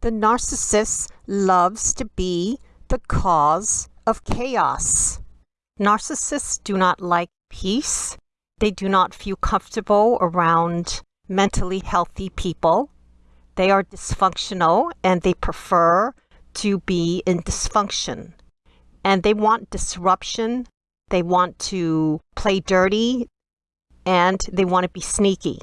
The narcissist loves to be the cause of chaos. Narcissists do not like peace. They do not feel comfortable around mentally healthy people. They are dysfunctional and they prefer to be in dysfunction. And they want disruption. They want to play dirty and they want to be sneaky.